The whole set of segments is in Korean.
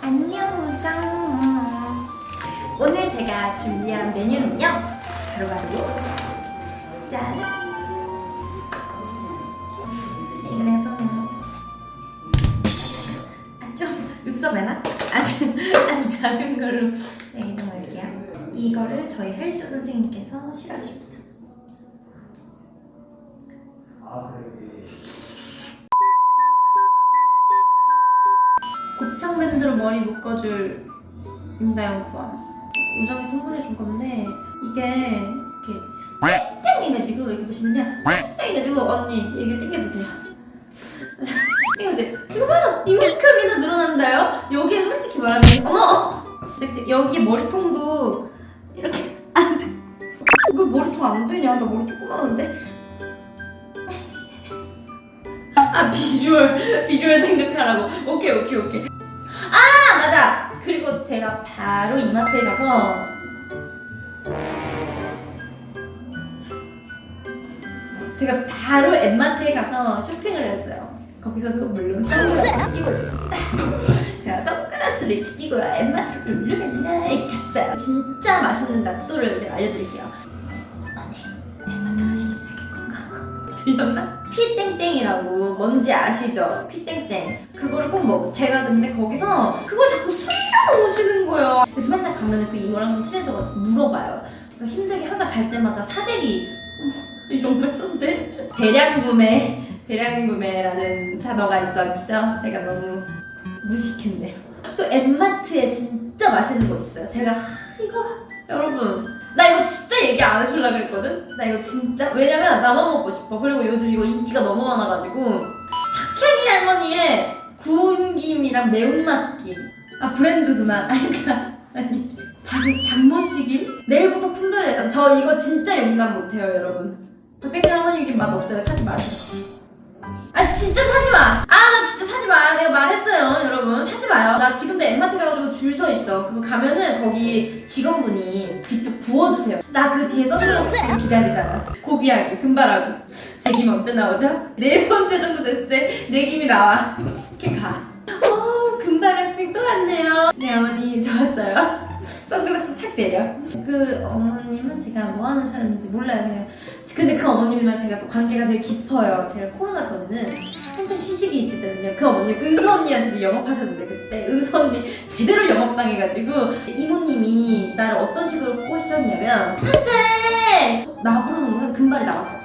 안녕 우정. 오늘 제가 준비한 메뉴는요. 바로 바로 짠 이거 내가 써낸 아좀 읍섭해나? 아주 아주 작은 걸로. 네, 이동할게요. 이거를 저희 헬스 선생님께서 싫어하십니다. 곱창 밴드로 머리 묶어줄 윤다영 구함 우정이 선물해 준 건데 이게 이렇게 쨍쨍해가지고 이렇게 보시면요. 쨍쨍해가지고 언니 이게 당겨보세요. 당겨보세요. 이거 봐요. 이만큼이나 늘어난다요? 여기에 솔직히 말하면 어머 여기 머리통도 이렇게 안돼. 왜 머리통 안 되냐? 나 머리 조그마한데? 아 비주얼. 비주얼 생각하라고. 오케이 오케이 오케이 제가 바로 이마트에 가서 제가 바로 엠마트에 가서 쇼핑을 했어요 거기서도 물론 선글라스 끼고 있었습니다 제가 선글라스를 이렇게 끼고 엠마트를 누르면요 이렇게 갔어요 진짜 맛있는 낫또를 제가 알려드릴게요 언니 엠마트 가시면 생길 건가? 들렸나? 피땡땡이라고 뭔지 아시죠? 피땡땡 그거를 꼭 먹어 제가 근데 거기서 그걸 자꾸 숨 겨놓으시는 거예요. 그래서 맨날 가면은 그 이모랑 친해져가지고 물어봐요. 그러니까 힘들게 항상 갈 때마다 사재기. 어머, 이런 걸 써도 돼? 대량 구매 대량 구매라는 단어가 있었죠? 제가 너무 무식했네요. 또 엠마트에 진짜 맛있는 거 있어요. 제가 하, 이거 여러분. 나 이거 진짜 얘기 안 해주려고 그랬거든? 나 이거 진짜? 왜냐면 나만 먹고 싶어? 그리고 요즘 이거 인기가 너무 많아가지고. 박혜리 할머니의 구운 김이랑 매운맛 김 아 브랜드 그만 알까? 아니. 단, 단무시김? 내일부터 품절 예상 저 이거 진짜 용납 못해요 여러분. 박혜리 할머니 김맛 없어요 사지 마세요. 아 진짜 사지마! 아 나 진짜 사지마! 내가 말했어요 여러분. 사지마요. 나 지금도 엠마트 가가지고 줄 서 있어. 그거 가면은 거기 직원분이 직접 구워주세요. 나 그 뒤에 끼고 기다리잖아. 고비하게 금발하고. 제 김 언제 나오죠? 네 번째 정도 됐을 때 내 김이 나와. 이렇게 가 어, 금발 학생 또 왔네요. 네 어머니 좋았어요. 선글라스 싹 내려 그 어머님은 제가 뭐 하는 사람인지 몰라요. 근데 그 어머님이랑 제가 또 관계가 되게 깊어요. 제가 코로나 전에는 한참 시식이 있을 때는요. 그 어머님 은서 언니한테도 영업하셨는데 그때 은서 언니 제대로 영업당해가지고 이모님이 나를 어떤 식으로 꼬시셨냐면 한쌤! 나 부르는 건 금발이 없어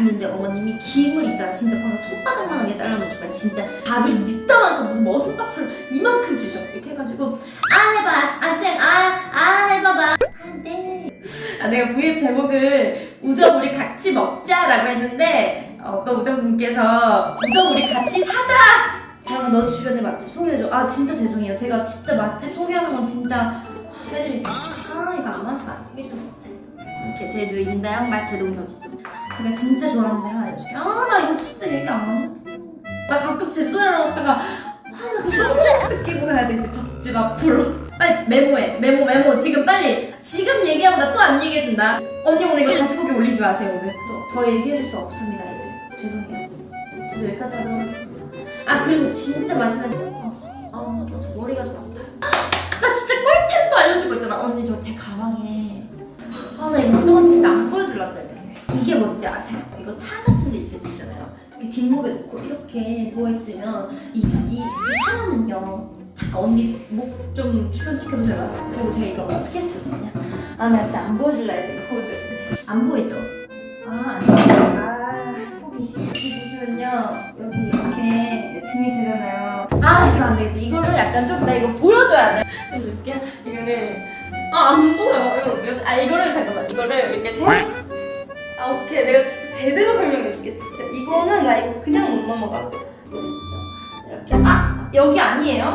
갔는데 어머님이 김을 있잖아 진짜 방금 손바닥만하게 잘라놓으시면 진짜 밥을 밑다만큼 무슨 머슴밥처럼 이만큼 주셔. 이렇게 해가지고 아 해봐. 아쌤 아아 해봐봐. 안돼 아 내가 V앱 제목을 우정 우리 같이 먹자라고 했는데 어, 어떤 우정분께서 우정 우리 같이 사자. 다영아 너 주변에 맛집 소개해줘. 아 진짜 죄송해요. 제가 진짜 맛집 소개하는 건 진짜 해드릴게요. 아 이거 아무한테도 안 얘기해주는 것 같아 이렇게 제주 임다영 맛 대동여지 제가 진짜 좋아하는 데 하나 알려줄게 아나 이거 진짜 얘기 안 하네. 나 가끔 제주도랑 왔다가 아나 그 선글라스 끼고 가야 되지 밥집 앞으로. 빨리 메모해 메모 메모. 지금 빨리 지금 얘기하고 나 또 안 얘기해준다. 언니 오늘 이거 다시 보기 올리지 마세요 오늘. 또 더 얘기해줄 수 없습니다 이제. 죄송해요. 저도 여기까지 하도록 하겠습니다. 아 그리고 진짜 맛있는 어 어 저 머리가 좀 아파요 나 진짜 꿀템도 알려줄 거 있잖아. 언니 저 제 가방에. 아나 이거 우정한 이게 뭔지 아세요? 이거 차 같은 데 있을 때 있잖아요. 이렇게 뒷목에 놓고 이렇게 누워있으면 이, 이, 이 사람은요 언니 목 좀 출연시켜도 되나? 그리고 제가 이걸 어떻게 쓰거든요 아나 진짜 안 보여줄라 했더니 보여줘야 안 보이죠? 아 안 보여요 아 포기 여기 보시면요. 여기 이렇게 등이 되잖아요. 아 이거 안 되겠다. 이거를 약간 좀 나 이거 보여줘야 돼. 보여줄게요 이거를 아 안 보여. 이걸 어떻게? 아 이거를 잠깐만. 이거를 이렇게 세 아 오케이. 내가 진짜 제대로 설명해줄게 진짜. 이거는 나 이거 그냥 못 넘어가. 진짜 이렇게. 아 여기 아니에요